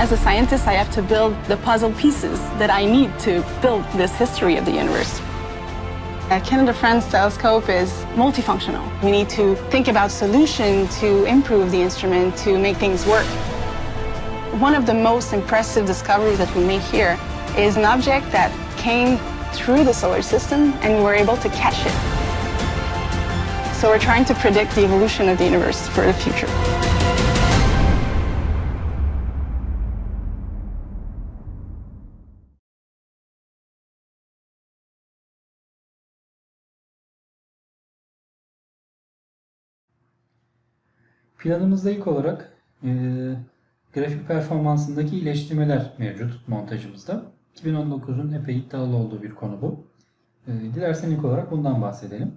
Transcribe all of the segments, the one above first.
As a scientist, I have to build the puzzle pieces that I need to build this history of the universe. A Canada-France telescope is multifunctional. We need to think about solution to improve the instrument to make things work. One of the most impressive discoveries that we made here is an object that came through the solar system and we were able to catch it. So we're trying to predict the evolution of the universe for the future. Planımızda ilk olarak e, grafik performansındaki iyileştirmeler mevcut montajımızda. 2019'un epey iddialı olduğu bir konu bu. E, dilersen ilk olarak bundan bahsedelim.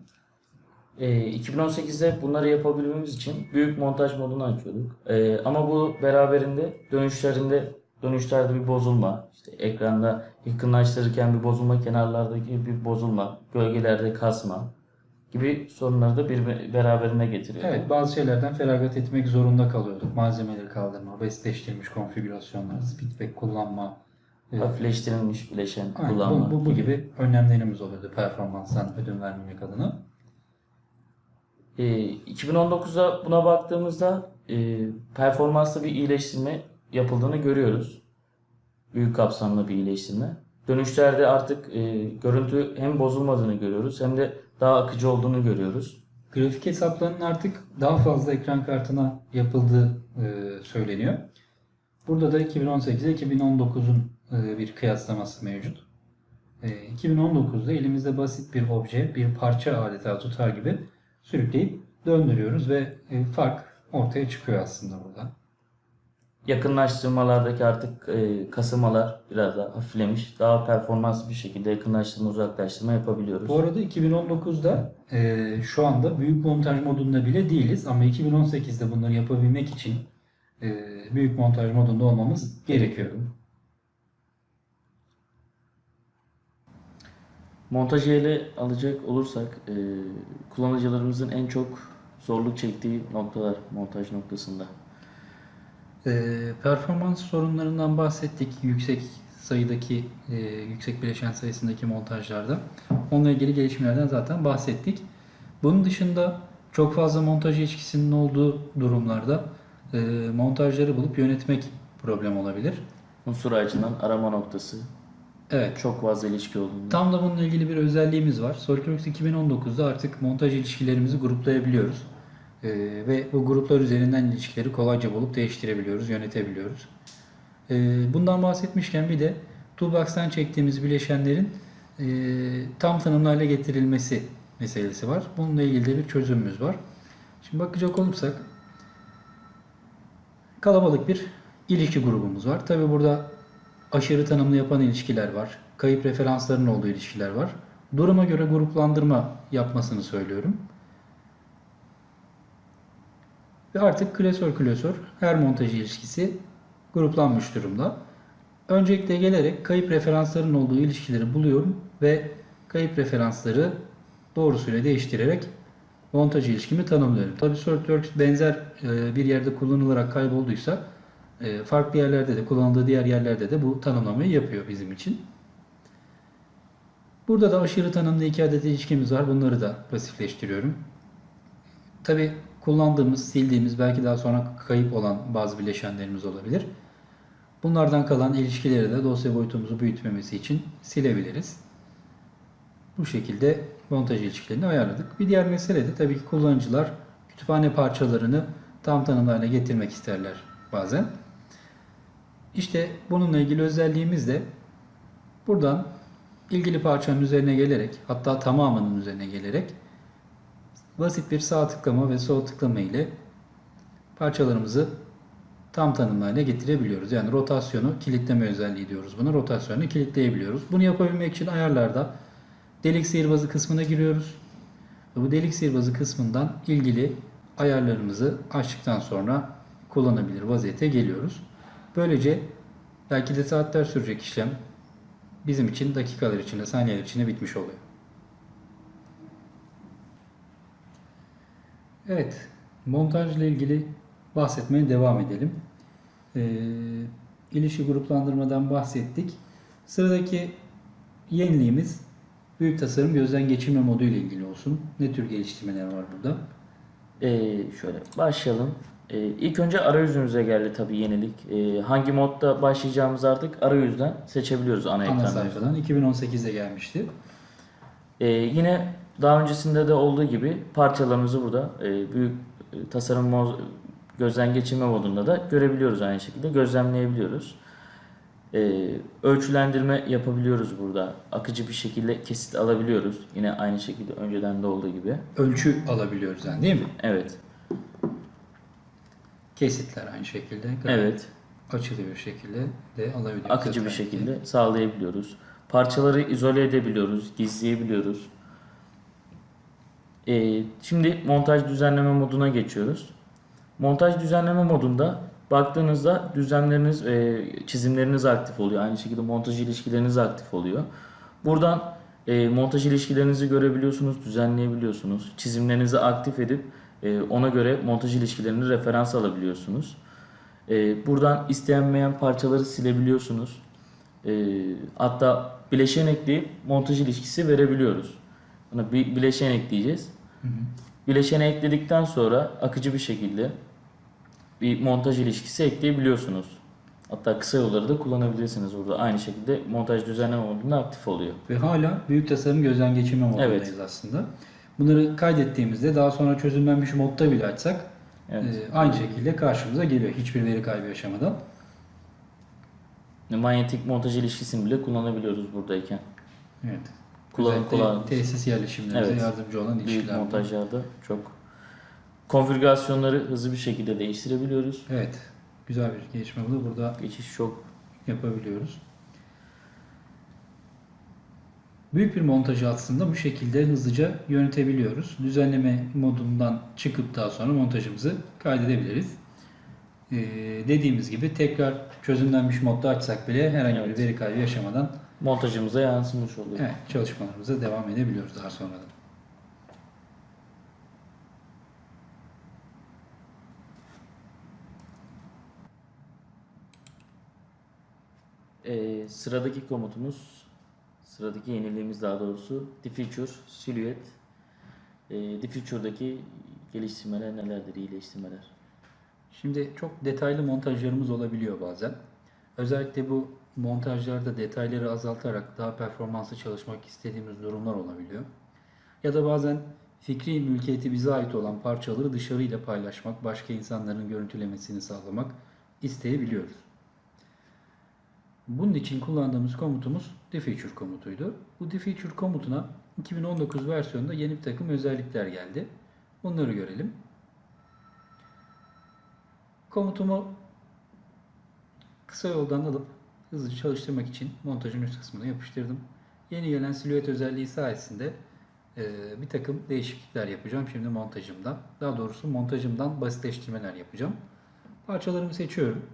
E, 2018'de bunları yapabilmemiz için büyük montaj modunu açıyorduk. E, ama bu beraberinde dönüşlerinde dönüşlerde bir bozulma, işte ekranda yakınlaştırırken bir bozulma, kenarlardaki bir bozulma, gölgelerde kasma gibi sorunları da bir beraberinde getiriyor. Evet bazı şeylerden feragat etmek zorunda kalıyorduk. Malzemeleri kaldırma, basitleştirilmiş konfigürasyonlar, speedback kullanma, e, Hafifleştirilmiş bileşen aynen, kullanma. bu, bu, bu gibi önlemlerimiz oluyordu performanstan ödün vermemek adına. E, 2019'da buna baktığımızda e, performansta bir iyileştirme yapıldığını görüyoruz. Büyük kapsamlı bir iyileştirme. Dönüşlerde artık e, görüntü hem bozulmadığını görüyoruz hem de daha akıcı olduğunu görüyoruz. Grafik hesaplarının artık daha fazla ekran kartına yapıldığı e, söyleniyor. Burada da 2018 ile 2019'un e, bir kıyaslaması mevcut. E, 2019'da elimizde basit bir obje, bir parça adeta tutar gibi sürükleyip döndürüyoruz ve e, fark ortaya çıkıyor aslında burada. Yakınlaştırmalardaki artık e, kasılmalar biraz daha hafiflemiş. Daha performanslı bir şekilde yakınlaştırma uzaklaştırma yapabiliyoruz. Bu arada 2019'da e, şu anda büyük montaj modunda bile değiliz ama 2018'de bunları yapabilmek için e, büyük montaj modunda olmamız gerekiyor. Montajı ele alacak olursak e, kullanıcılarımızın en çok zorluk çektiği noktalar montaj noktasında. Ee, performans sorunlarından bahsettik yüksek sayıdaki e, yüksek bileşen sayısındaki montajlarda. Onunla ilgili gelişmelerden zaten bahsettik. Bunun dışında çok fazla montaj ilişkisinin olduğu durumlarda e, montajları bulup yönetmek problem olabilir. Unsur ağacından arama noktası Evet. çok fazla ilişki olduğunda. Tam da bununla ilgili bir özelliğimiz var. SolidWorks 2019'da artık montaj ilişkilerimizi gruplayabiliyoruz. Ee, ve bu gruplar üzerinden ilişkileri kolayca bulup değiştirebiliyoruz, yönetebiliyoruz. Ee, bundan bahsetmişken bir de Toolbox'tan çektiğimiz bileşenlerin e, tam tanımlı getirilmesi meselesi var. Bununla ilgili de bir çözümümüz var. Şimdi bakacak olursak kalabalık bir ilişki grubumuz var. Tabi burada aşırı tanımlı yapan ilişkiler var. Kayıp referansların olduğu ilişkiler var. Duruma göre gruplandırma yapmasını söylüyorum. Ve artık klasör klasör her montaj ilişkisi gruplanmış durumda. Öncelikle gelerek kayıp referansların olduğu ilişkileri buluyorum ve kayıp referansları doğrusuyla değiştirerek montaj ilişkimi tanımlıyorum. Tabi SolidWorks benzer e, bir yerde kullanılarak kaybolduysa e, farklı yerlerde de kullanıldığı diğer yerlerde de bu tanımlamayı yapıyor bizim için. Burada da aşırı tanımlı iki adet ilişkimiz var. Bunları da pasifleştiriyorum. Tabi kullandığımız, sildiğimiz, belki daha sonra kayıp olan bazı bileşenlerimiz olabilir. Bunlardan kalan ilişkileri de dosya boyutumuzu büyütmemesi için silebiliriz. Bu şekilde montaj ilişkilerini ayarladık. Bir diğer mesele de tabii ki kullanıcılar kütüphane parçalarını tam tanımlı getirmek isterler bazen. İşte bununla ilgili özelliğimiz de buradan ilgili parçanın üzerine gelerek hatta tamamının üzerine gelerek basit bir sağ tıklama ve sol tıklama ile parçalarımızı tam tanımlı getirebiliyoruz. Yani rotasyonu kilitleme özelliği diyoruz buna. Rotasyonu kilitleyebiliyoruz. Bunu yapabilmek için ayarlarda delik sihirbazı kısmına giriyoruz. Ve bu delik sihirbazı kısmından ilgili ayarlarımızı açtıktan sonra kullanabilir vaziyete geliyoruz. Böylece belki de saatler sürecek işlem bizim için dakikalar içinde, saniyeler içinde bitmiş oluyor. Evet, montajla ilgili bahsetmeye devam edelim. Ee, ilişki gruplandırmadan bahsettik. Sıradaki yeniliğimiz büyük tasarım gözden geçirme modu ile ilgili olsun. Ne tür geliştirmeler var burada? Ee, şöyle başlayalım. Ee, ilk önce arayüzümüze geldi tabii yenilik. Ee, hangi modda başlayacağımızı artık arayüzden seçebiliyoruz ana Ana ekranda. sayfadan 2018'de gelmişti. Ee, yine daha öncesinde de olduğu gibi parçalarımızı burada e, büyük e, tasarım mo- gözden geçirme modunda da görebiliyoruz aynı şekilde. Gözlemleyebiliyoruz. Ee, ölçülendirme yapabiliyoruz burada. Akıcı bir şekilde kesit alabiliyoruz. Yine aynı şekilde önceden de olduğu gibi. Ölçü alabiliyoruz yani değil mi? Evet. Kesitler aynı şekilde. Evet. Açılı bir şekilde de alabiliyoruz. akıcı bir şekilde sağlayabiliyoruz. Parçaları izole edebiliyoruz, gizleyebiliyoruz. Ee, şimdi montaj düzenleme moduna geçiyoruz. Montaj düzenleme modunda baktığınızda düzenleriniz, e, çizimleriniz aktif oluyor. Aynı şekilde montaj ilişkileriniz aktif oluyor. Buradan e, montaj ilişkilerinizi görebiliyorsunuz, düzenleyebiliyorsunuz. Çizimlerinizi aktif edip e, ona göre montaj ilişkilerini referans alabiliyorsunuz. E, buradan istenmeyen parçaları silebiliyorsunuz. Hatta bileşen ekleyip montaj ilişkisi verebiliyoruz. Buna bir bileşen ekleyeceğiz. Bileşeni ekledikten sonra akıcı bir şekilde bir montaj ilişkisi ekleyebiliyorsunuz. Hatta kısa yolları da kullanabilirsiniz burada. Aynı şekilde montaj düzenleme modunda aktif oluyor. Ve hala büyük tasarım gözden geçirme modundayız Evet. aslında. Bunları kaydettiğimizde daha sonra çözümlenmiş modda bile açsak Evet. e, aynı şekilde karşımıza geliyor. Hiçbir veri kaybı yaşamadan. Manyetik montaj ilişkisini bile kullanabiliyoruz buradayken. Evet. Kullanım kullanım. tesis yerleşimlerimize Evet. yardımcı olan Büyük ilişkiler. bu. montajlarda çok konfigürasyonları hızlı bir şekilde değiştirebiliyoruz. Evet. Güzel bir gelişme bu da burada Geçiş çok yapabiliyoruz. Büyük bir montajı aslında bu şekilde hızlıca yönetebiliyoruz. Düzenleme modundan çıkıp daha sonra montajımızı kaydedebiliriz. Ee, dediğimiz gibi tekrar çözümlenmiş modda açsak bile herhangi Evet. bir veri kaybı yaşamadan montajımıza yansımış oluyor. evet, çalışmalarımıza devam edebiliyoruz daha sonra da. Ee, sıradaki komutumuz, sıradaki yeniliğimiz daha doğrusu Diffuture, Silhouette. Ee, Diffuture'daki geliştirmeler nelerdir, iyileştirmeler? Şimdi çok detaylı montajlarımız olabiliyor bazen. Özellikle bu montajlarda detayları azaltarak daha performanslı çalışmak istediğimiz durumlar olabiliyor. Ya da bazen fikri mülkiyeti bize ait olan parçaları dışarıyla paylaşmak, başka insanların görüntülemesini sağlamak isteyebiliyoruz. Bunun için kullandığımız komutumuz diffuture komutuydu. Bu diffuture komutuna 2019 versiyonunda yeni bir takım özellikler geldi. Bunları görelim. Komutumu kısa yoldan alıp hızlıca çalıştırmak için montajın üst kısmına yapıştırdım. Yeni gelen silüet özelliği sayesinde bir takım değişiklikler yapacağım şimdi montajımda. Daha doğrusu montajımdan basitleştirmeler yapacağım. Parçalarımı seçiyorum.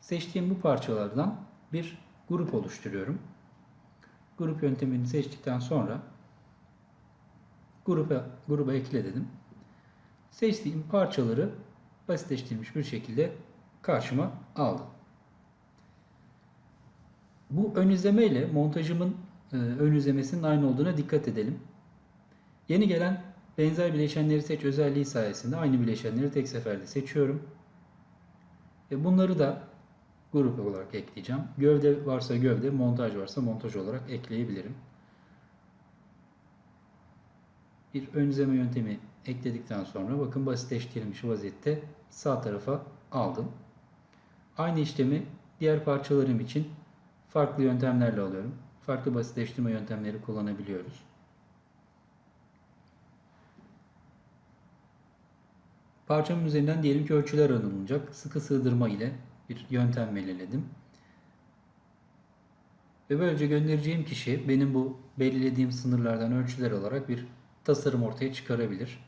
Seçtiğim bu parçalardan bir grup oluşturuyorum. Grup yöntemini seçtikten sonra gruba, gruba ekle dedim. Seçtiğim parçaları basitleştirilmiş bir şekilde karşıma aldım. Bu ön izleme ile montajımın e, ön izlemesinin aynı olduğuna dikkat edelim. Yeni gelen benzer bileşenleri seç özelliği sayesinde aynı bileşenleri tek seferde seçiyorum. Ve bunları da grup olarak ekleyeceğim. Gövde varsa gövde, montaj varsa montaj olarak ekleyebilirim. Bir ön izleme yöntemi ekledikten sonra bakın basitleştirilmiş vaziyette sağ tarafa aldım. Aynı işlemi diğer parçalarım için farklı yöntemlerle alıyorum. Farklı basitleştirme yöntemleri kullanabiliyoruz. Parçamın üzerinden diyelim ki ölçüler alınacak. Sıkı sığdırma ile bir yöntem belirledim. Ve böylece göndereceğim kişi benim bu belirlediğim sınırlardan ölçüler alarak bir tasarım ortaya çıkarabilir.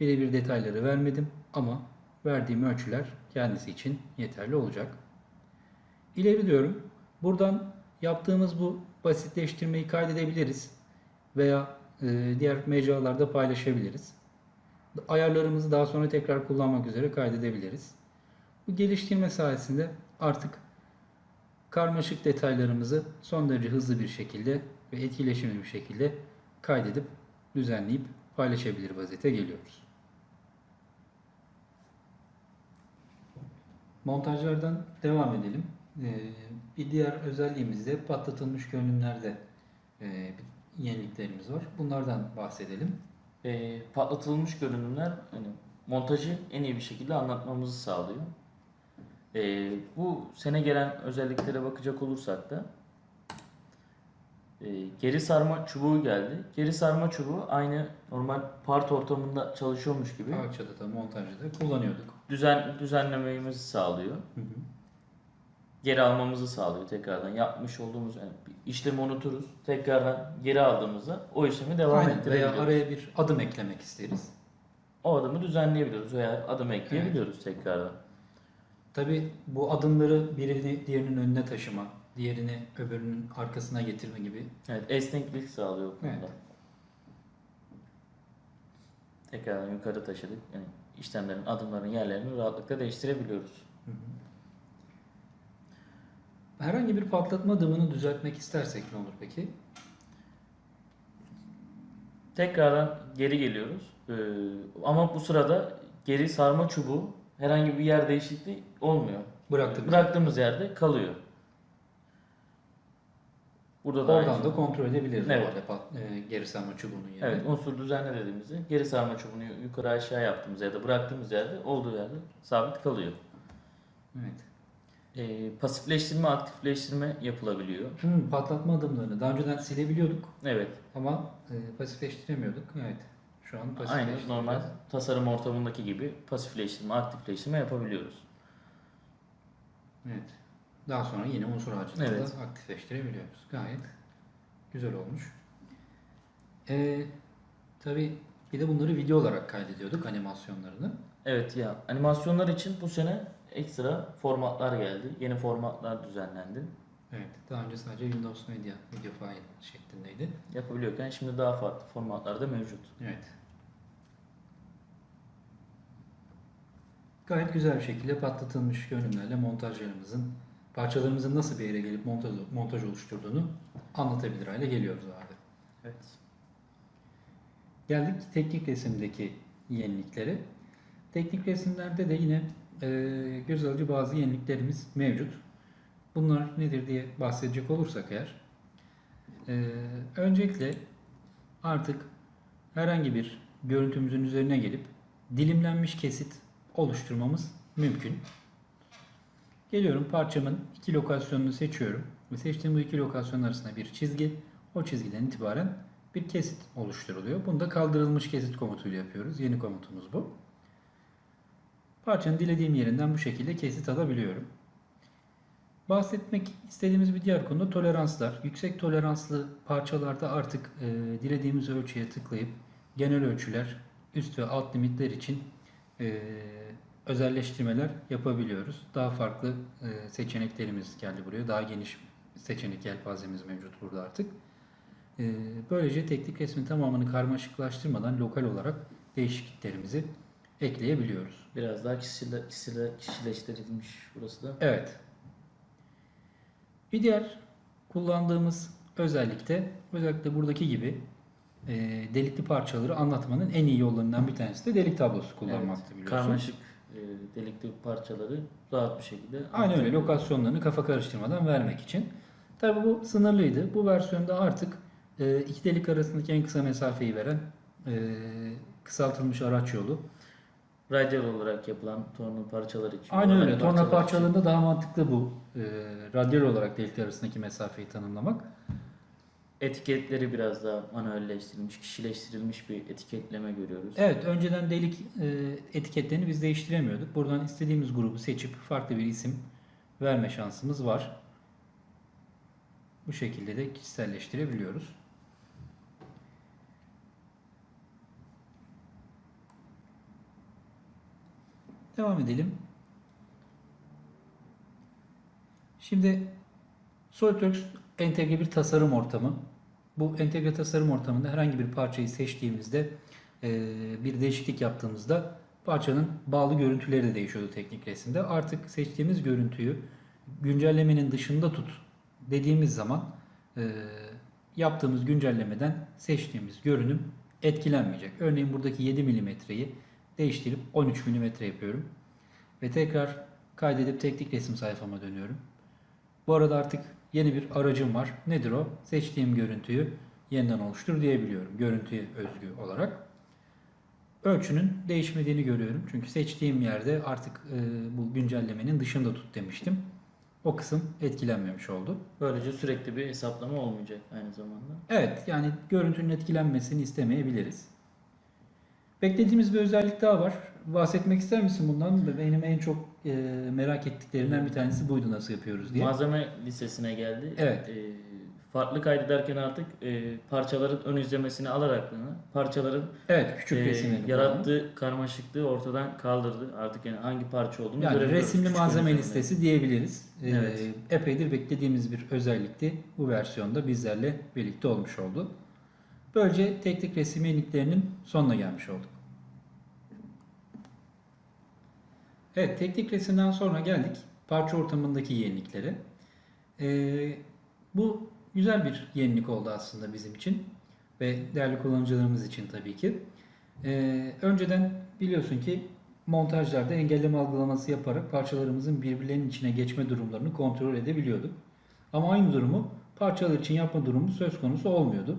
Birebir detayları vermedim ama verdiğim ölçüler kendisi için yeterli olacak. İleri diyorum. Buradan yaptığımız bu basitleştirmeyi kaydedebiliriz veya e, diğer mecralarda paylaşabiliriz. Ayarlarımızı daha sonra tekrar kullanmak üzere kaydedebiliriz. Bu geliştirme sayesinde artık karmaşık detaylarımızı son derece hızlı bir şekilde ve etkileşimli bir şekilde kaydedip düzenleyip paylaşabilir vaziyete geliyoruz. Montajlardan devam edelim. Ee, bir diğer özelliğimiz de patlatılmış görünümlerde e, yeniliklerimiz var. Bunlardan bahsedelim. E, patlatılmış görünümler hani montajı en iyi bir şekilde anlatmamızı sağlıyor. E, bu sene gelen özelliklere bakacak olursak da e, geri sarma çubuğu geldi. Geri sarma çubuğu aynı normal part ortamında çalışıyormuş gibi Parçada da montajda da kullanıyorduk. düzen düzenlememizi sağlıyor. Hı hı. Geri almamızı sağlıyor tekrardan. Yapmış olduğumuz yani bir işlemi unuturuz. Tekrardan geri aldığımızda o işlemi devam Aynen. Veya ettirebiliyoruz. araya bir adım eklemek isteriz. O adımı düzenleyebiliyoruz veya adım ekleyebiliyoruz tekrardan. Tabi bu adımları birini diğerinin önüne taşıma, diğerini öbürünün arkasına getirme gibi Evet, esneklik sağlıyor bu konuda. Evet. Tekrardan yukarı taşıdık. Yani işlemlerin, adımların yerlerini rahatlıkla değiştirebiliyoruz. Herhangi bir patlatma adımını düzeltmek istersek ne olur peki? Tekrardan geri geliyoruz. Ee, ama bu sırada geri sarma çubuğu herhangi bir yer değişikliği olmuyor. Bıraktığımız Bıraktığımız yerde kalıyor. Burada da Oradan da kontrol edebiliriz Evet. pat- e, geri sarma çubuğunun yerini. Evet, unsur düzenle dediğimizde geri sarma çubuğunu yukarı aşağı yaptığımız ya da bıraktığımız yerde olduğu yerde sabit kalıyor. Evet. Ee, pasifleştirme, aktifleştirme yapılabiliyor. Hmm, patlatma adımlarını daha önceden silebiliyorduk Evet, ama e, pasifleştiremiyorduk. Evet. Şu an aynı pasifleştiriyoruz. normal tasarım ortamındaki gibi pasifleştirme, aktifleştirme yapabiliyoruz. Evet. Daha sonra yine unsur ağacını Evet. da aktifleştirebiliyoruz. Gayet güzel olmuş. Ee, tabii bir de bunları video olarak kaydediyorduk animasyonlarını. Evet ya animasyonlar için bu sene ekstra formatlar geldi. Yeni formatlar düzenlendi. Evet. Daha önce sadece Windows Media video file şeklindeydi. Yapabiliyorken şimdi daha farklı formatlar da mevcut. Evet. Gayet güzel bir şekilde patlatılmış görünümlerle montajlarımızın parçalarımızın nasıl bir yere gelip montaj, montaj oluşturduğunu anlatabilir hale geliyoruz halde. Evet. Geldik teknik resimdeki yeniliklere. Teknik resimlerde de yine e, göz alıcı bazı yeniliklerimiz mevcut. Bunlar nedir diye bahsedecek olursak eğer. e, öncelikle artık herhangi bir görüntümüzün üzerine gelip dilimlenmiş kesit oluşturmamız mümkün. Geliyorum parçamın iki lokasyonunu seçiyorum ve seçtiğim bu iki lokasyon arasında bir çizgi. O çizgiden itibaren bir kesit oluşturuluyor. Bunu da kaldırılmış kesit komutuyla yapıyoruz. Yeni komutumuz bu. Parçanın dilediğim yerinden bu şekilde kesit alabiliyorum. Bahsetmek istediğimiz bir diğer konu toleranslar. Yüksek toleranslı parçalarda artık e, dilediğimiz ölçüye tıklayıp genel ölçüler, üst ve alt limitler için e, özelleştirmeler yapabiliyoruz. Daha farklı e, seçeneklerimiz geldi buraya. Daha geniş seçenek yelpazemiz mevcut burada artık. E, böylece teknik resmin tamamını karmaşıklaştırmadan lokal olarak değişikliklerimizi ekleyebiliyoruz. Biraz daha kişile, kişile, kişileştirilmiş burası da. Evet. Bir diğer kullandığımız özellik de özellikle buradaki gibi e, delikli parçaları anlatmanın en iyi yollarından bir tanesi de delik tablosu kullanmaktı Evet, biliyorsun. Karmaşık e, delikli parçaları rahat bir şekilde Aynen öyle lokasyonlarını kafa karıştırmadan vermek için. Tabi bu sınırlıydı. Bu versiyonda artık e, iki delik arasındaki en kısa mesafeyi veren e, kısaltılmış araç yolu. Radyal olarak yapılan torna parçalar için. Aynen öyle. Torna için. parçalarında daha mantıklı bu e, radyal olarak delikler arasındaki mesafeyi tanımlamak. Etiketleri biraz daha manuelleştirilmiş, kişileştirilmiş bir etiketleme görüyoruz. Evet, önceden delik e, etiketlerini biz değiştiremiyorduk. Buradan istediğimiz grubu seçip farklı bir isim verme şansımız var. Bu şekilde de kişiselleştirebiliyoruz. Devam edelim. Şimdi SolidWorks entegre bir tasarım ortamı. Bu entegre tasarım ortamında herhangi bir parçayı seçtiğimizde e, bir değişiklik yaptığımızda parçanın bağlı görüntüleri de değişiyordu teknik resimde. Artık seçtiğimiz görüntüyü güncellemenin dışında tut dediğimiz zaman e, yaptığımız güncellemeden seçtiğimiz görünüm etkilenmeyecek. Örneğin buradaki 7 milimetreyi değiştirip 13 milimetre yapıyorum. Ve tekrar kaydedip teknik resim sayfama dönüyorum. Bu arada artık yeni bir aracım var. Nedir o? Seçtiğim görüntüyü yeniden oluştur diyebiliyorum. Görüntüye özgü olarak. Ölçünün değişmediğini görüyorum. Çünkü seçtiğim yerde artık e, bu güncellemenin dışında tut demiştim. O kısım etkilenmemiş oldu. Böylece sürekli bir hesaplama olmayacak aynı zamanda. Evet yani görüntünün etkilenmesini istemeyebiliriz. Beklediğimiz bir özellik daha var. Bahsetmek ister misin bundan? Benim en çok e, merak ettiklerimden bir tanesi buydu nasıl yapıyoruz diye. Malzeme listesine geldi. Evet. Ee, farklı kaydederken artık e, parçaların ön izlemesini alarak parçaların Evet küçük e, resimleri. yarattığı karmaşıklığı ortadan kaldırdı. Artık yani hangi parça olduğunu Yani görebiliyoruz. resimli küçük malzeme listesi diyebiliriz. Ee, Evet. Epeydir beklediğimiz bir özellikti. Bu versiyonda bizlerle birlikte olmuş oldu. Böylece teknik resim yeniliklerinin sonuna gelmiş olduk. Evet, teknik resimden sonra geldik parça ortamındaki yeniliklere. Ee, bu güzel bir yenilik oldu aslında bizim için ve değerli kullanıcılarımız için tabii ki. Ee, önceden biliyorsun ki montajlarda engelleme algılaması yaparak parçalarımızın birbirlerinin içine geçme durumlarını kontrol edebiliyorduk. Ama aynı durumu parçalar için yapma durumu söz konusu olmuyordu.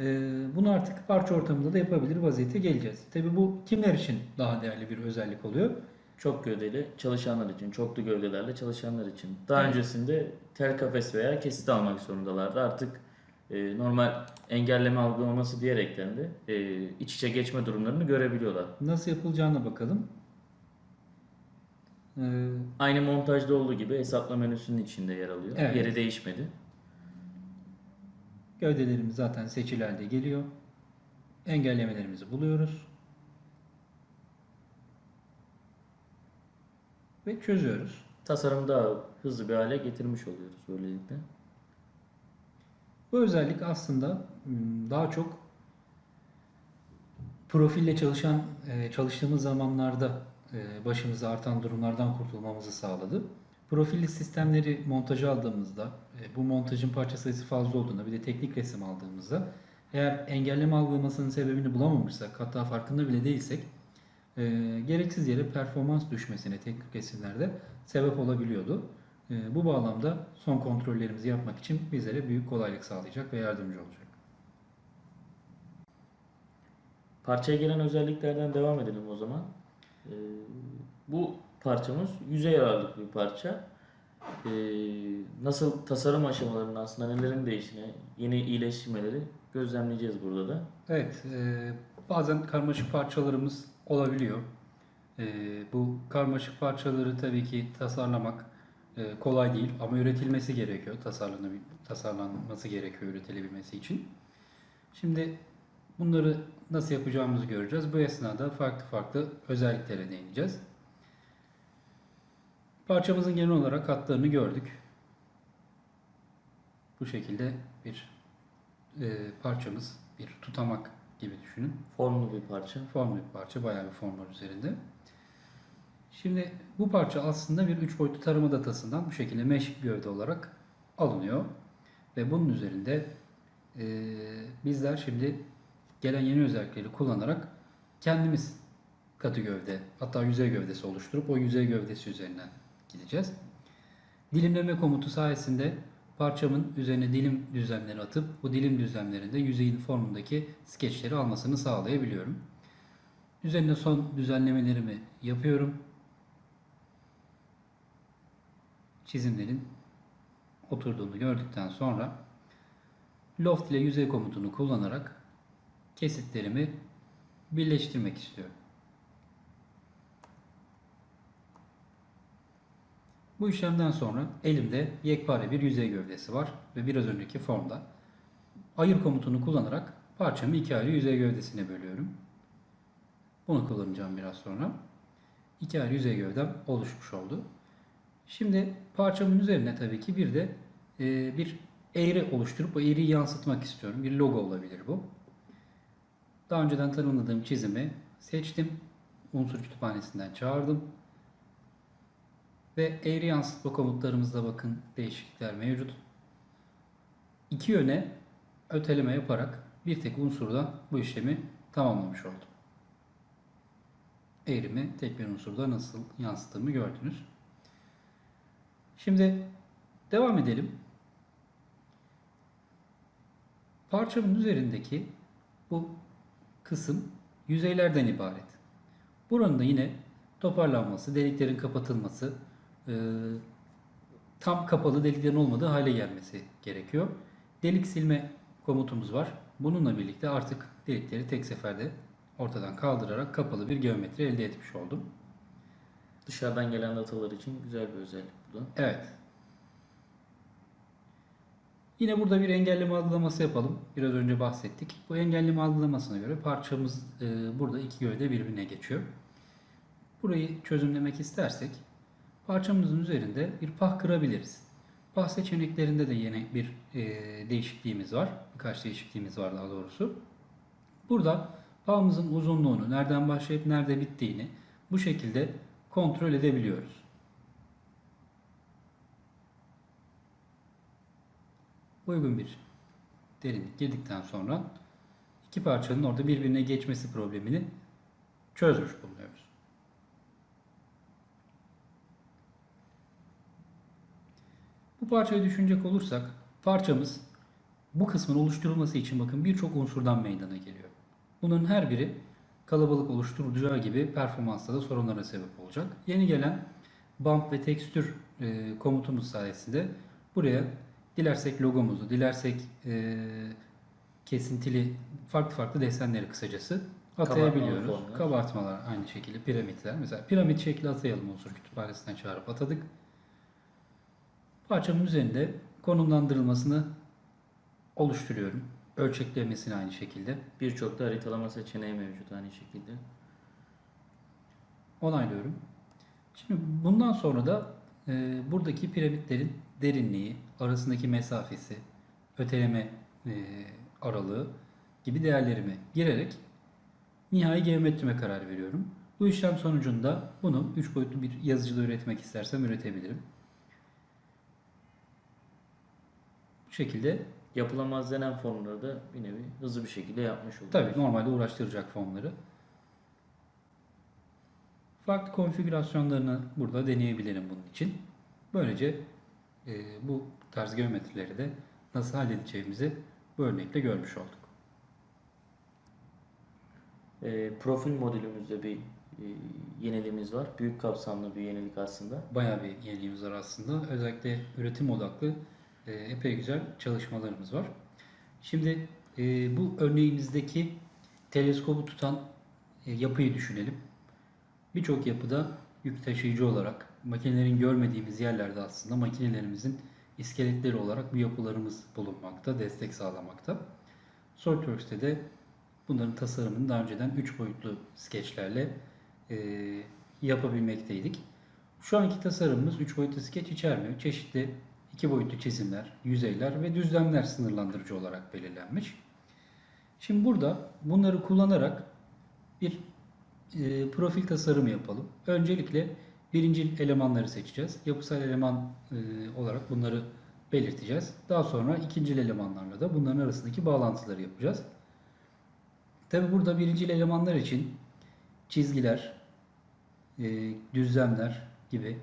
Ee, bunu artık parça ortamında da yapabilir vaziyete geleceğiz. Tabii bu kimler için daha değerli bir özellik oluyor? Çok gövdeli çalışanlar için, çoklu gövdelerle çalışanlar için. Daha Evet. öncesinde tel kafes veya kesit almak zorundalardı. Artık e, normal engelleme algılaması diyerekten de e, iç içe geçme durumlarını görebiliyorlar. Nasıl yapılacağına bakalım. Ee, Aynı montajda olduğu gibi hesapla menüsünün içinde yer alıyor. Evet. Yeri değişmedi. Gövdelerimiz zaten seçili halde geliyor. Engellemelerimizi buluyoruz. Ve çözüyoruz. Tasarımı daha hızlı bir hale getirmiş oluyoruz böylelikle. Bu özellik aslında hmm, daha çok profille çalışan e, çalıştığımız zamanlarda e, başımıza artan durumlardan kurtulmamızı sağladı. Profilli sistemleri montaja aldığımızda, e, bu montajın parça sayısı fazla olduğunda bir de teknik resim aldığımızda eğer engelleme algılamasının sebebini bulamamışsak, hatta farkında bile değilsek e, gereksiz yere performans düşmesine teknik resimlerde sebep olabiliyordu. E, bu bağlamda son kontrollerimizi yapmak için bizlere büyük kolaylık sağlayacak ve yardımcı olacak. Parçaya gelen özelliklerden devam edelim o zaman. Ee, bu parçamız yüzey ağırlıklı bir parça. Ee, nasıl tasarım aşamalarının aslında nelerin değiştiğini, yeni iyileştirmeleri gözlemleyeceğiz burada da. Evet, e, bazen karmaşık parçalarımız olabiliyor. E, bu karmaşık parçaları tabii ki tasarlamak e, kolay değil ama üretilmesi gerekiyor. Tasarlanması gerekiyor üretilebilmesi için. Şimdi bunları nasıl yapacağımızı göreceğiz. Bu esnada farklı farklı özelliklere değineceğiz. Parçamızın genel olarak hatlarını gördük. Bu şekilde bir e, parçamız, bir tutamak gibi düşünün. Formlu bir parça. Formlu bir parça, bayağı bir form var üzerinde. Şimdi bu parça aslında bir üç boyutlu tarama datasından bu şekilde mesh gövde olarak alınıyor. Ve bunun üzerinde e, bizler şimdi gelen yeni özellikleri kullanarak kendimiz katı gövde, hatta yüzey gövdesi oluşturup o yüzey gövdesi üzerinden gideceğiz. Dilimleme komutu sayesinde parçamın üzerine dilim düzlemleri atıp bu dilim düzlemlerinde yüzeyin formundaki skeçleri almasını sağlayabiliyorum. Üzerine son düzenlemelerimi yapıyorum. Çizimlerin oturduğunu gördükten sonra Loft ile yüzey komutunu kullanarak kesitlerimi birleştirmek istiyorum. Bu işlemden sonra elimde yekpare bir yüzey gövdesi var ve biraz önceki formda ayır komutunu kullanarak parçamı iki ayrı yüzey gövdesine bölüyorum. Bunu kullanacağım biraz sonra. İki ayrı yüzey gövdem oluşmuş oldu. Şimdi parçamın üzerine tabii ki bir de e, bir eğri oluşturup o eğriyi yansıtmak istiyorum. Bir logo olabilir bu. Daha önceden tanımladığım çizimi seçtim unsur kütüphanesinden çağırdım. Ve eğri yansıtma komutlarımızda bakın değişiklikler mevcut. İki yöne öteleme yaparak bir tek unsurda bu işlemi tamamlamış oldum. Eğrimi tek bir unsurda nasıl yansıttığımı gördünüz. Şimdi devam edelim. Parçamın üzerindeki bu kısım yüzeylerden ibaret. Buranın da yine toparlanması, deliklerin kapatılması, e, tam kapalı deliklerin olmadığı hale gelmesi gerekiyor. Delik silme komutumuz var. Bununla birlikte artık delikleri tek seferde ortadan kaldırarak kapalı bir geometri elde etmiş oldum. Dışarıdan gelen datalar için güzel bir özellik bu da. Evet. Yine burada bir engelleme algılaması yapalım. Biraz önce bahsettik. Bu engelleme algılamasına göre parçamız e, burada iki gövde birbirine geçiyor. Burayı çözümlemek istersek parçamızın üzerinde bir pah kırabiliriz. Pah seçeneklerinde de yine bir e, değişikliğimiz var. Birkaç değişikliğimiz var daha doğrusu. Burada pahımızın uzunluğunu, nereden başlayıp nerede bittiğini bu şekilde kontrol edebiliyoruz. uygun bir derinlik girdikten sonra iki parçanın orada birbirine geçmesi problemini çözmüş bulunuyoruz. Bu parçayı düşünecek olursak parçamız bu kısmın oluşturulması için bakın birçok unsurdan meydana geliyor. Bunun her biri kalabalık oluşturacağı gibi performansta da sorunlara sebep olacak. Yeni gelen bump ve tekstür e, komutumuz sayesinde buraya dilersek logomuzu, dilersek e, kesintili farklı farklı desenleri kısacası atayabiliyoruz. Kabartmalar aynı şekilde piramitler. Mesela piramit şekli atayalım unsur kütüphanesinden çağırıp atadık. Parçamın üzerinde konumlandırılmasını oluşturuyorum. Ölçeklemesini aynı şekilde. Birçok da haritalama seçeneği mevcut aynı şekilde. onaylıyorum. Şimdi bundan sonra da e, buradaki piramitlerin derinliği, arasındaki mesafesi, öteleme e, aralığı gibi değerlerimi girerek nihai geometrime karar veriyorum. Bu işlem sonucunda bunu 3 boyutlu bir yazıcıda üretmek istersem üretebilirim. Bu şekilde Yapılamaz denen formları da bir nevi hızlı bir şekilde yapmış oluyoruz. Tabii normalde uğraştıracak formları. Farklı konfigürasyonlarını burada deneyebilirim bunun için. Böylece e, bu tarz geometrileri de nasıl halledeceğimizi bu örnekle görmüş olduk. E, profil modülümüzde bir e, yeniliğimiz var. Büyük kapsamlı bir yenilik aslında. Bayağı bir yeniliğimiz var aslında. Özellikle üretim odaklı e, epey güzel çalışmalarımız var. Şimdi e, bu örneğimizdeki teleskobu tutan e, yapıyı düşünelim. Birçok yapıda yük taşıyıcı olarak makinelerin görmediğimiz yerlerde aslında makinelerimizin iskeletleri olarak bu yapılarımız bulunmakta, destek sağlamakta. SolidWorks'te de bunların tasarımını daha önceden 3 boyutlu skeçlerle e, yapabilmekteydik. Şu anki tasarımımız 3 boyutlu skeç içermiyor. Çeşitli 2 boyutlu çizimler, yüzeyler ve düzlemler sınırlandırıcı olarak belirlenmiş. Şimdi burada bunları kullanarak bir e, profil tasarımı yapalım. Öncelikle birinci elemanları seçeceğiz. Yapısal eleman e, olarak bunları belirteceğiz. Daha sonra ikinci elemanlarla da bunların arasındaki bağlantıları yapacağız. Tabi burada birinci elemanlar için çizgiler, e, düzlemler gibi,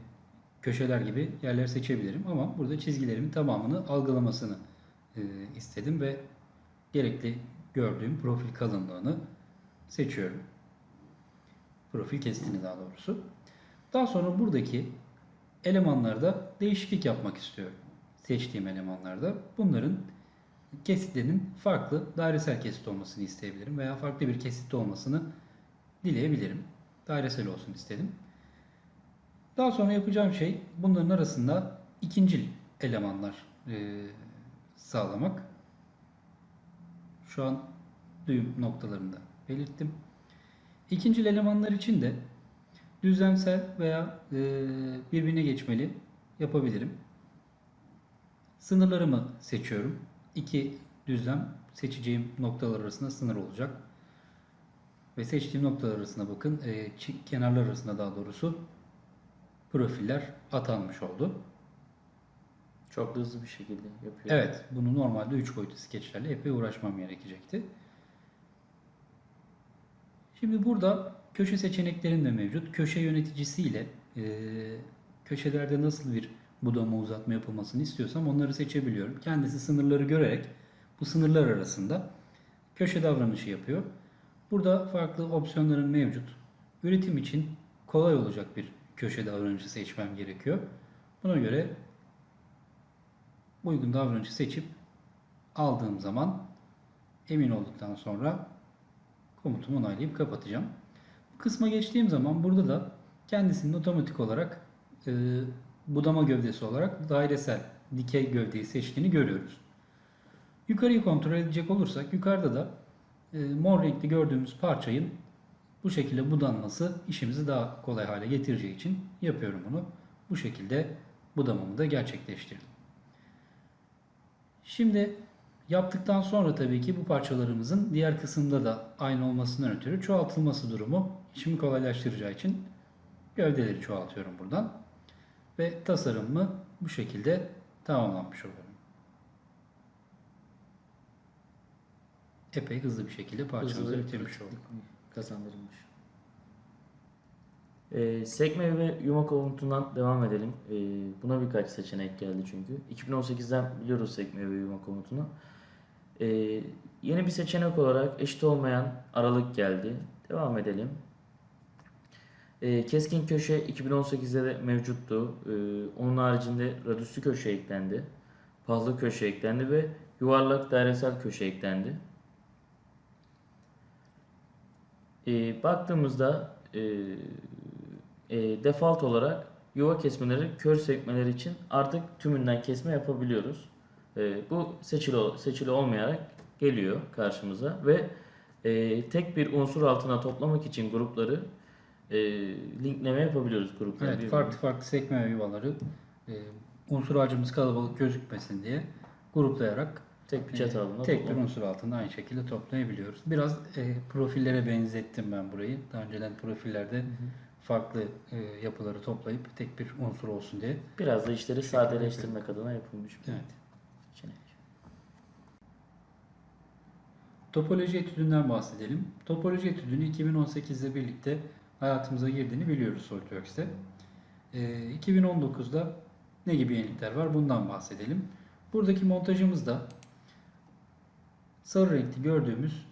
köşeler gibi yerler seçebilirim. Ama burada çizgilerimin tamamını algılamasını e, istedim ve gerekli gördüğüm profil kalınlığını seçiyorum. Profil kesitini daha doğrusu. Daha sonra buradaki elemanlarda değişiklik yapmak istiyorum. Seçtiğim elemanlarda bunların kesitlerinin farklı dairesel kesit olmasını isteyebilirim veya farklı bir kesitte olmasını dileyebilirim. Dairesel olsun istedim. Daha sonra yapacağım şey bunların arasında ikincil elemanlar e, sağlamak. Şu an düğüm noktalarında belirttim. İkincil elemanlar için de düzlemsel veya e, birbirine geçmeli yapabilirim. Sınırlarımı seçiyorum. İki düzlem seçeceğim noktalar arasında sınır olacak. ve seçtiğim noktalar arasında bakın e, kenarlar arasında daha doğrusu profiller atanmış oldu. Çok da hızlı bir şekilde yapıyor. Evet, bunu normalde 3 boyutlu skeçlerle epey uğraşmam gerekecekti. Şimdi burada köşe seçeneklerim de mevcut. Köşe yöneticisiyle e, köşelerde nasıl bir budama uzatma yapılmasını istiyorsam onları seçebiliyorum. Kendisi sınırları görerek bu sınırlar arasında köşe davranışı yapıyor. Burada farklı opsiyonların mevcut. Üretim için kolay olacak bir köşe davranışı seçmem gerekiyor. Buna göre uygun davranışı seçip aldığım zaman emin olduktan sonra komutumu onaylayıp kapatacağım. Bu kısma geçtiğim zaman burada da kendisinin otomatik olarak e, budama gövdesi olarak dairesel dikey gövdeyi seçtiğini görüyoruz. Yukarıyı kontrol edecek olursak yukarıda da e, mor renkli gördüğümüz parçayın bu şekilde budanması işimizi daha kolay hale getireceği için yapıyorum bunu. Bu şekilde budamamı da gerçekleştirdim. Şimdi yaptıktan sonra tabii ki bu parçalarımızın diğer kısımda da aynı olmasından ötürü çoğaltılması durumu işimi kolaylaştıracağı için gövdeleri çoğaltıyorum buradan. Ve tasarımımı bu şekilde tamamlanmış oluyorum. Epey hızlı bir şekilde parçamızı bitirmiş olduk. Kazandırılmış. Ee, sekme ve yumak komutundan devam edelim. Ee, buna birkaç seçenek geldi çünkü. 2018'den biliyoruz sekme ve yumak komutunu. Ee, yeni bir seçenek olarak eşit olmayan aralık geldi. Devam edelim. Ee, keskin köşe 2018'de de mevcuttu. Ee, onun haricinde radüslü köşe eklendi. Pahlı köşe eklendi ve yuvarlak dairesel köşe eklendi. E, baktığımızda e, e, default olarak yuva kesmeleri kör sekmeleri için artık tümünden kesme yapabiliyoruz. E, bu seçili seçili olmayarak geliyor karşımıza ve e, tek bir unsur altına toplamak için grupları e, linkleme yapabiliyoruz grupları. Evet, birbirine. farklı farklı sekme yuvaları e, unsur ağacımız kalabalık gözükmesin diye gruplayarak tek bir çatı altında tek bir unsur altında aynı şekilde toplayabiliyoruz. Biraz e, profillere benzettim ben burayı. Daha önceden profillerde farklı e, yapıları toplayıp tek bir unsur olsun diye. Biraz da işleri sadeleştirmek adına yapılmış bir Evet. seçenek. Topoloji etüdünden bahsedelim. Topoloji etüdünü 2018'de birlikte hayatımıza girdiğini biliyoruz SolidWorks'te. Ee, 2019'da ne gibi yenilikler var bundan bahsedelim. Buradaki montajımızda sarı renkli gördüğümüz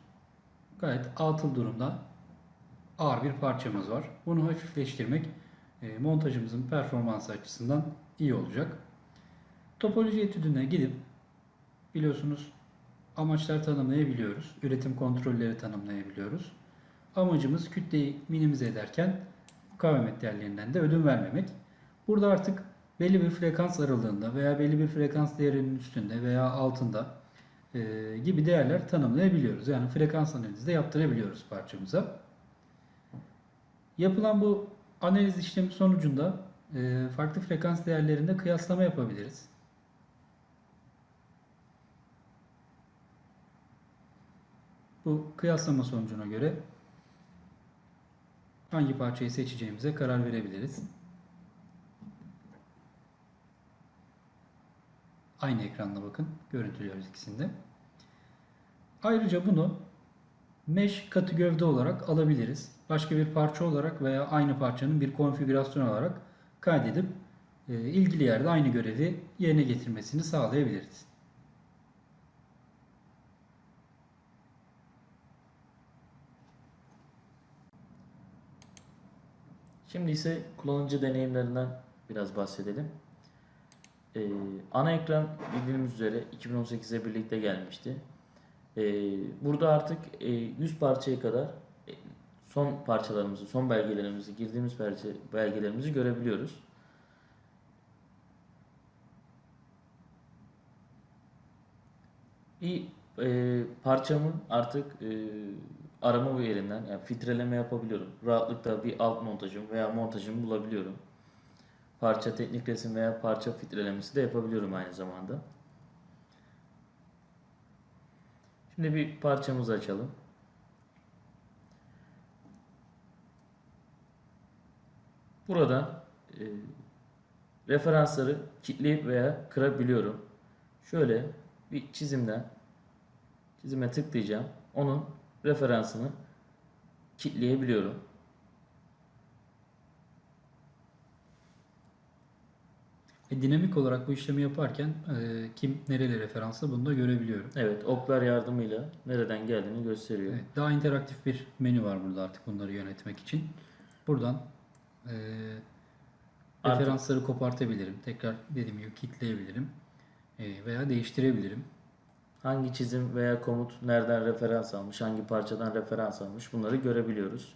gayet atıl durumda ağır bir parçamız var. Bunu hafifleştirmek e, montajımızın performansı açısından iyi olacak. Topoloji etüdüne gidip biliyorsunuz amaçlar tanımlayabiliyoruz. Üretim kontrolleri tanımlayabiliyoruz. Amacımız kütleyi minimize ederken mukavemet değerlerinden de ödün vermemek. Burada artık belli bir frekans aralığında veya belli bir frekans değerinin üstünde veya altında e, gibi değerler tanımlayabiliyoruz. Yani frekans analizi de yaptırabiliyoruz parçamıza. Yapılan bu analiz işlemi sonucunda e, farklı frekans değerlerinde kıyaslama yapabiliriz. Bu kıyaslama sonucuna göre hangi parçayı seçeceğimize karar verebiliriz. Aynı ekranda bakın. Görüntülüyoruz ikisinde. Ayrıca bunu mesh katı gövde olarak alabiliriz. Başka bir parça olarak veya aynı parçanın bir konfigürasyon olarak kaydedip e, ilgili yerde aynı görevi yerine getirmesini sağlayabiliriz. Şimdi ise kullanıcı deneyimlerinden biraz bahsedelim. Ee, ana ekran bildiğimiz üzere 2018'e birlikte gelmişti. Ee, burada artık e, 100 parçaya kadar e, son parçalarımızı, son belgelerimizi, girdiğimiz parça, belgelerimizi görebiliyoruz. Bir e, parçamın artık e, arama yerinden yani filtreleme yapabiliyorum. Rahatlıkla bir alt montajım veya montajımı bulabiliyorum parça teknik resim veya parça filtrelemesi de yapabiliyorum aynı zamanda. Şimdi bir parçamızı açalım. Buradan e, referansları kilitleyip veya kırabiliyorum. Şöyle bir çizimden çizime tıklayacağım. Onun referansını kilitleyebiliyorum. Ve dinamik olarak bu işlemi yaparken e, kim nereli referanslı bunu da görebiliyorum. Evet, oklar yardımıyla nereden geldiğini gösteriyor. Evet, daha interaktif bir menü var burada artık bunları yönetmek için. Buradan e, Artık- referansları kopartabilirim. Tekrar dediğim gibi kilitleyebilirim. E, veya değiştirebilirim. Hangi çizim veya komut nereden referans almış, hangi parçadan referans almış bunları görebiliyoruz.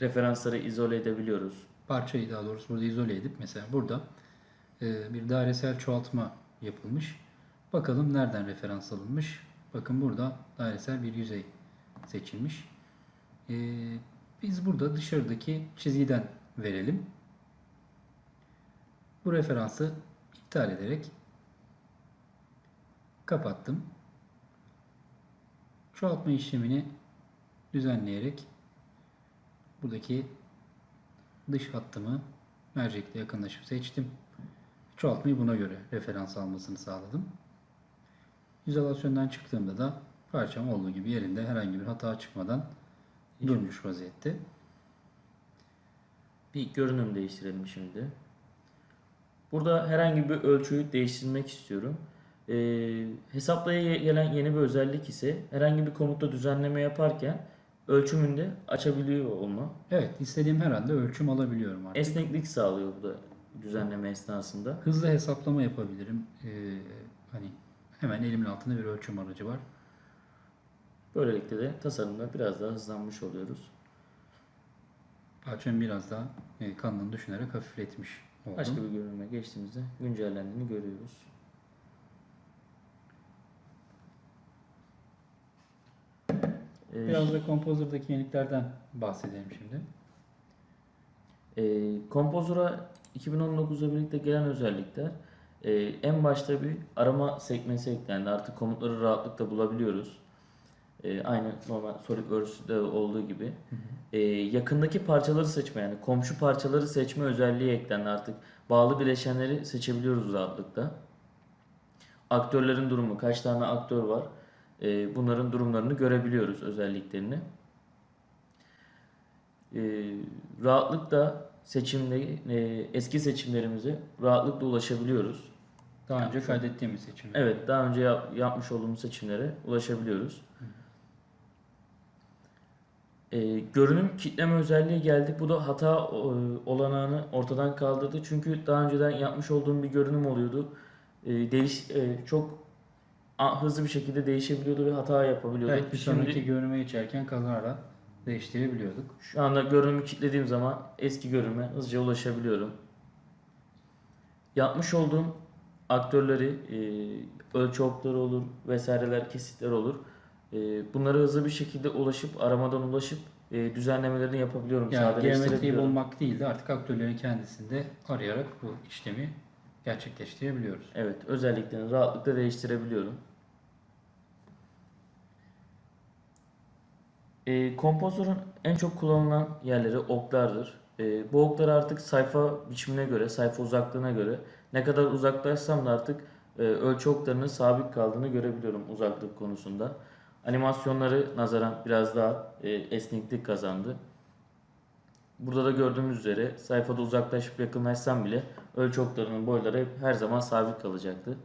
Referansları izole edebiliyoruz. Parçayı daha doğrusu burada izole edip mesela burada e, bir dairesel çoğaltma yapılmış. Bakalım nereden referans alınmış. Bakın burada dairesel bir yüzey seçilmiş. E, biz burada dışarıdaki çizgiden verelim. Bu referansı iptal ederek kapattım. Çoğaltma işlemini düzenleyerek buradaki dış hattımı mercekle yakınlaşıp seçtim. Çoğaltmayı buna göre referans almasını sağladım. İzolasyondan çıktığımda da parçam olduğu gibi yerinde herhangi bir hata çıkmadan durmuş vaziyette. Bir görünüm değiştirelim şimdi. Burada herhangi bir ölçüyü değiştirmek istiyorum. Ee, hesaplaya gelen yeni bir özellik ise herhangi bir komutta düzenleme yaparken ölçümünde açabiliyor olma. Evet, istediğim her anda ölçüm alabiliyorum artık. Esneklik sağlıyor bu da düzenleme esnasında. Hızlı hesaplama yapabilirim. Ee, hani hemen elimin altında bir ölçüm aracı var. Böylelikle de tasarımda biraz daha hızlanmış oluyoruz. Parçamı biraz daha e, kanlını düşünerek hafifletmiş oldum. Başka bir görünüme geçtiğimizde güncellendiğini görüyoruz. Biraz da Composer'daki yeniliklerden bahsedelim şimdi. E, Composer'a 2019'da birlikte gelen özellikler e, en başta bir arama sekmesi eklendi. Artık komutları rahatlıkla bulabiliyoruz. E, aynı normal SolidWorks'de olduğu gibi. E, yakındaki parçaları seçme yani komşu parçaları seçme özelliği eklendi artık. Bağlı bileşenleri seçebiliyoruz rahatlıkla. Aktörlerin durumu, kaç tane aktör var e, bunların durumlarını görebiliyoruz özelliklerini. E, rahatlıkla seçimde e, eski seçimlerimize rahatlıkla ulaşabiliyoruz. Daha önce kaydettiğimiz seçim. Evet, daha önce yap- yapmış olduğumuz seçimlere ulaşabiliyoruz. E, görünüm kitleme özelliği geldi. Bu da hata e, olanağını ortadan kaldırdı. Çünkü daha önceden yapmış olduğum bir görünüm oluyordu. E, değiş e, çok hızlı bir şekilde değişebiliyordu ve hata yapabiliyordu. Evet, bir Şimdi- sonraki görünüme geçerken kazara değiştirebiliyorduk. Şu anda görünümü kilitlediğim zaman eski görünüme hızlıca ulaşabiliyorum. Yapmış olduğum aktörleri, e, ölçü okları olur, vesaireler, kesitler olur. E, bunlara hızlı bir şekilde ulaşıp, aramadan ulaşıp e, düzenlemelerini yapabiliyorum. Yani geometriyi bulmak değil de artık aktörlerin kendisinde arayarak bu işlemi gerçekleştirebiliyoruz. Evet, özelliklerini rahatlıkla değiştirebiliyorum. E, Composer'ın en çok kullanılan yerleri oklardır. E, bu oklar artık sayfa biçimine göre, sayfa uzaklığına göre ne kadar uzaklaşsam da artık e, ölçü oklarının sabit kaldığını görebiliyorum uzaklık konusunda. Animasyonları nazaran biraz daha e, esneklik kazandı. Burada da gördüğümüz üzere sayfada uzaklaşıp yakınlaşsam bile ölçü oklarının boyları hep her zaman sabit kalacaktı.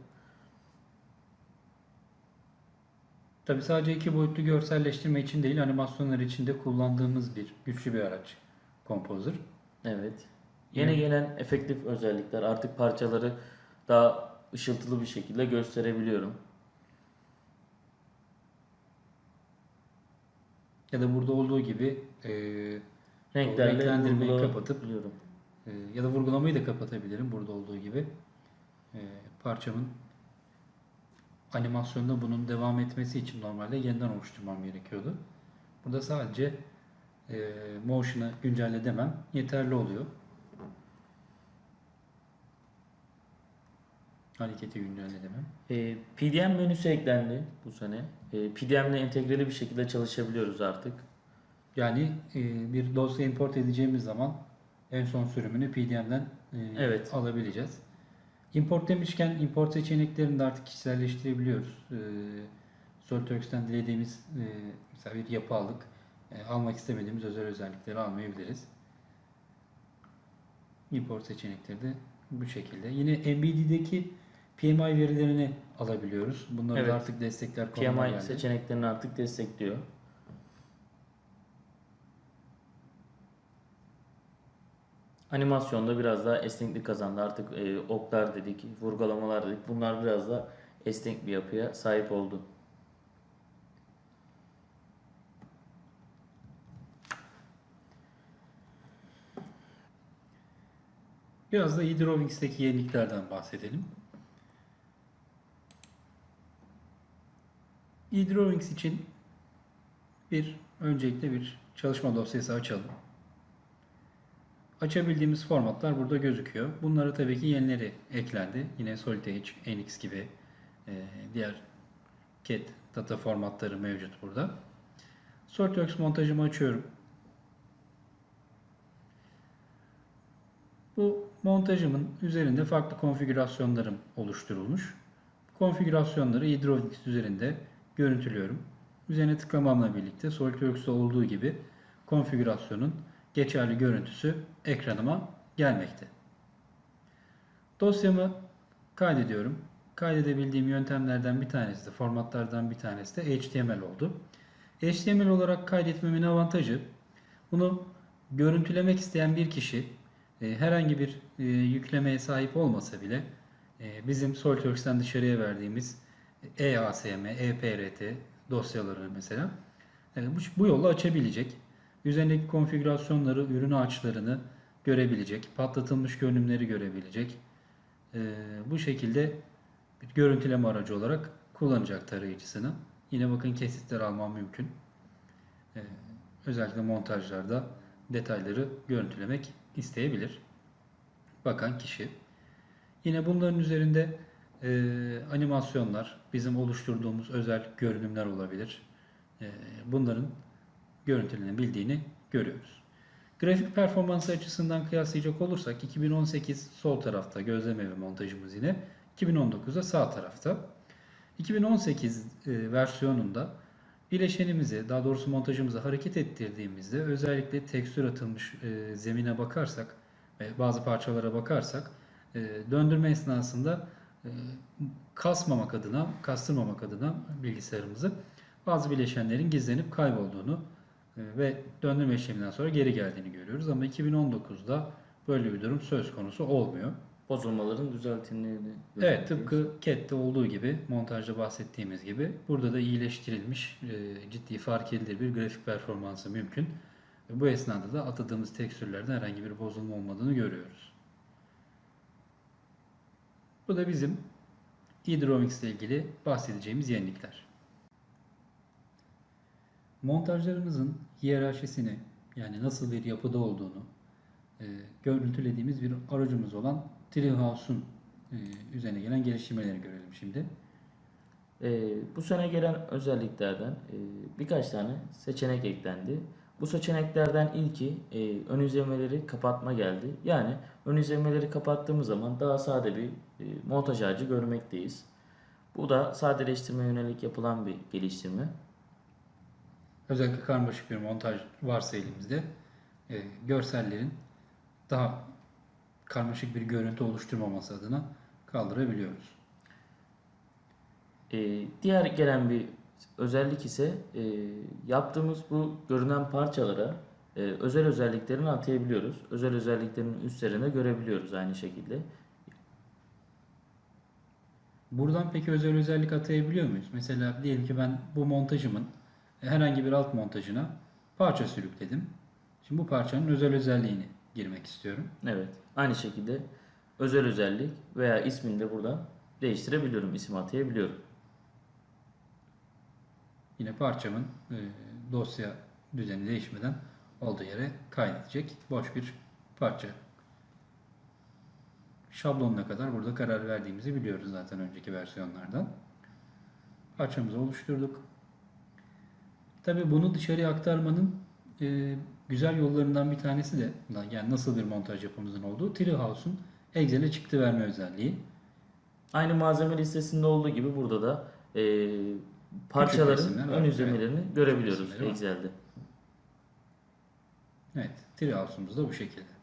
Tabi sadece iki boyutlu görselleştirme için değil animasyonlar için de kullandığımız bir güçlü bir araç Composer. Evet. Yeni gelen efektif özellikler artık parçaları daha ışıltılı bir şekilde gösterebiliyorum. Ya da burada olduğu gibi e, Renklerle renklendirmeyi kapatıp biliyorum. e, ya da vurgulamayı da kapatabilirim burada olduğu gibi. E, parçamın animasyonda bunun devam etmesi için normalde yeniden oluşturmam gerekiyordu. Burada sadece e, motion'ı güncelle demem yeterli oluyor. Hareketi güncelle demem. Ee, PDM menüsü eklendi bu sene. Ee, PDM ile entegreli bir şekilde çalışabiliyoruz artık. Yani e, bir dosya import edeceğimiz zaman en son sürümünü PDM'den e, Evet. alabileceğiz. Import demişken import seçeneklerini de artık kişiselleştirebiliyoruz. E, SolidWorks'ten dilediğimiz e, mesela bir yapı aldık. E, almak istemediğimiz özel özellikleri almayabiliriz. Import seçenekleri de bu şekilde. Yine MBD'deki PMI verilerini alabiliyoruz. Bunları Evet. da artık destekler PMI geldi. seçeneklerini artık destekliyor. Animasyonda biraz daha esneklik kazandı. Artık e, oklar dedik, vurgulamalar dedik. Bunlar biraz da esnek bir yapıya sahip oldu. Biraz da eDrawings'teki yeniliklerden bahsedelim. eDrawings için bir öncelikle bir çalışma dosyası açalım. Açabildiğimiz formatlar burada gözüküyor. Bunlara tabii ki yenileri eklendi. Yine SolidEdge, NX gibi e, diğer CAD data formatları mevcut burada. SolidWorks montajımı açıyorum. Bu montajımın üzerinde farklı konfigürasyonlarım oluşturulmuş. Konfigürasyonları eDrawings üzerinde görüntülüyorum. Üzerine tıklamamla birlikte SolidWorks'ta olduğu gibi konfigürasyonun geçerli görüntüsü ekranıma gelmekte. Dosyamı kaydediyorum. Kaydedebildiğim yöntemlerden bir tanesi de, formatlardan bir tanesi de HTML oldu. HTML olarak kaydetmemin avantajı, bunu görüntülemek isteyen bir kişi e, herhangi bir e, yüklemeye sahip olmasa bile e, bizim SolidWorks'ten dışarıya verdiğimiz EASM, EPRT dosyaları mesela bu, bu yolla açabilecek. Üzerindeki konfigürasyonları, ürün ağaçlarını görebilecek, patlatılmış görünümleri görebilecek. E, bu şekilde bir görüntüleme aracı olarak kullanacak tarayıcısını. Yine bakın kesitler almam mümkün. E, özellikle montajlarda detayları görüntülemek isteyebilir. Bakan kişi. Yine bunların üzerinde e, animasyonlar, bizim oluşturduğumuz özel görünümler olabilir. E, bunların görüntülenebildiğini görüyoruz. Grafik performansı açısından kıyaslayacak olursak 2018 sol tarafta gözlem evi montajımız yine 2019'da sağ tarafta. 2018 e, versiyonunda bileşenimizi daha doğrusu montajımızı hareket ettirdiğimizde özellikle tekstür atılmış e, zemine bakarsak ve bazı parçalara bakarsak e, döndürme esnasında kasmamak adına, kastırmamak adına bilgisayarımızı bazı bileşenlerin gizlenip kaybolduğunu ve döndürme işleminden sonra geri geldiğini görüyoruz. Ama 2019'da böyle bir durum söz konusu olmuyor. Bozulmaların düzeltildiğini Evet tıpkı CAD'de olduğu gibi montajda bahsettiğimiz gibi burada da iyileştirilmiş e, ciddi fark edilir bir grafik performansı mümkün. Bu esnada da atadığımız tekstürlerde herhangi bir bozulma olmadığını görüyoruz. Bu da bizim eDrawings ile ilgili bahsedeceğimiz yenilikler. Montajlarımızın hiyerarşisini yani nasıl bir yapıda olduğunu e, görüntülediğimiz bir aracımız olan Treehouse'un e, üzerine gelen geliştirmeleri görelim şimdi. Ee, bu sene gelen özelliklerden e, birkaç tane seçenek eklendi. Bu seçeneklerden ilki e, ön izlemeleri kapatma geldi. Yani ön izlemeleri kapattığımız zaman daha sade bir e, montaj ağacı görmekteyiz. Bu da sadeleştirme yönelik yapılan bir geliştirme. Özellikle karmaşık bir montaj varsa elimizde e, görsellerin daha karmaşık bir görüntü oluşturmaması adına kaldırabiliyoruz. Ee, diğer gelen bir özellik ise e, yaptığımız bu görünen parçalara e, özel özelliklerini atayabiliyoruz. Özel özelliklerin üstlerinde görebiliyoruz aynı şekilde. Buradan peki özel özellik atayabiliyor muyuz? Mesela diyelim ki ben bu montajımın herhangi bir alt montajına parça sürükledim. Şimdi bu parçanın özel özelliğini girmek istiyorum. Evet. Aynı şekilde özel özellik veya ismini de buradan değiştirebiliyorum. isim atayabiliyorum. Yine parçamın e, dosya düzeni değişmeden olduğu yere kaydedecek boş bir parça. Şablonuna kadar burada karar verdiğimizi biliyoruz zaten önceki versiyonlardan. Parçamızı oluşturduk. Tabi bunu dışarıya aktarmanın e, güzel yollarından bir tanesi de yani nasıl bir montaj yapımızın olduğu Treehouse'un Excel'e çıktı verme özelliği. Aynı malzeme listesinde olduğu gibi burada da e, parçaların var. ön izlemelerini görebiliyoruz var. Excel'de. Evet, Treehouse'umuz da bu şekilde.